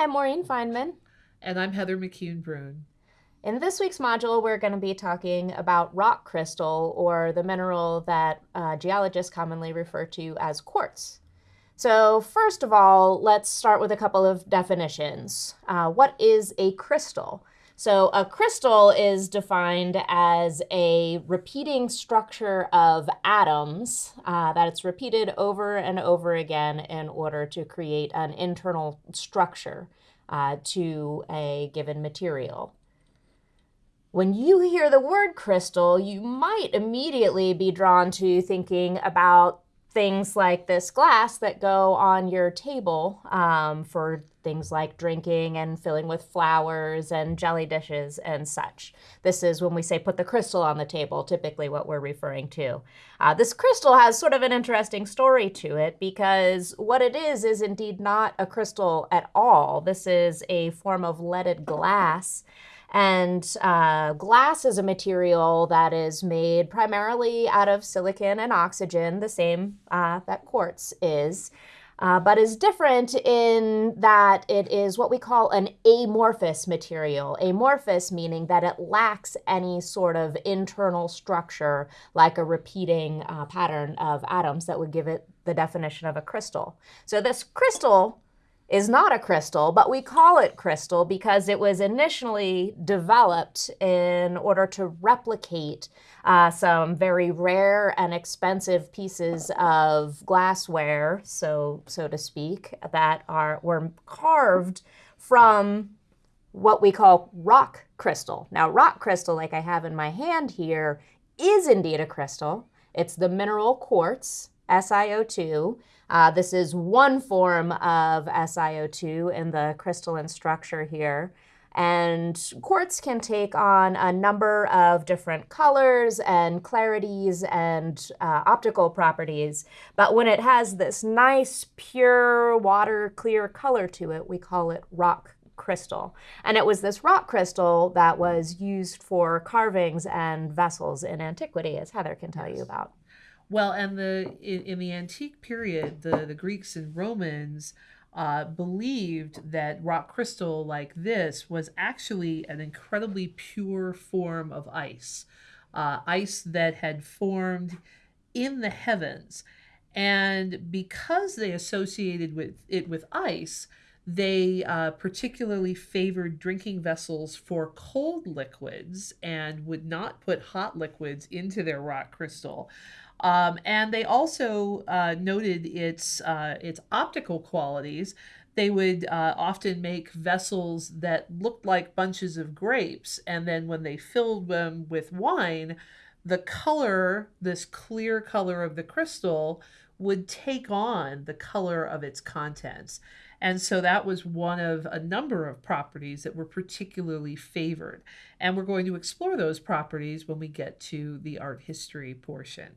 I'm Maureen Feineman. And I'm Heather McCune Bruhn. In this week's module, we're going to be talking about rock crystal, or the mineral that uh, geologists commonly refer to as quartz. So first of all, let's start with a couple of definitions. Uh, what is a crystal? So a crystal is defined as a repeating structure of atoms uh, that it's repeated over and over again in order to create an internal structure uh, to a given material. When you hear the word crystal, you might immediately be drawn to thinking about things like this glass that go on your table um, for things like drinking and filling with flowers and jelly dishes and such. This is when we say put the crystal on the table, typically what we're referring to. Uh, this crystal has sort of an interesting story to it because what it is is indeed not a crystal at all. This is a form of leaded glass and uh, glass is a material that is made primarily out of silicon and oxygen, the same uh, that quartz is. Uh, but is different in that it is what we call an amorphous material. Amorphous meaning that it lacks any sort of internal structure like a repeating uh, pattern of atoms that would give it the definition of a crystal. So this crystal is not a crystal, but we call it crystal because it was initially developed in order to replicate uh, some very rare and expensive pieces of glassware, so so to speak, that are were carved from what we call rock crystal. Now, rock crystal, like I have in my hand here, is indeed a crystal. It's the mineral quartz, SiO2. Uh, this is one form of SiO2 in the crystalline structure here. And quartz can take on a number of different colors and clarities and uh, optical properties. But when it has this nice, pure, water clear color to it, we call it rock crystal. And it was this rock crystal that was used for carvings and vessels in antiquity, as Heather can tell you about. Well, and the in, in the antique period, the, the Greeks and Romans uh, believed that rock crystal like this was actually an incredibly pure form of ice, uh, ice that had formed in the heavens. And because they associated with it with ice, they uh, particularly favored drinking vessels for cold liquids and would not put hot liquids into their rock crystal. Um, and they also uh, noted its uh, its optical qualities. They would uh, often make vessels that looked like bunches of grapes, and then when they filled them with wine, the color, this clear color of the crystal, would take on the color of its contents. And so that was one of a number of properties that were particularly favored. And we're going to explore those properties when we get to the art history portion.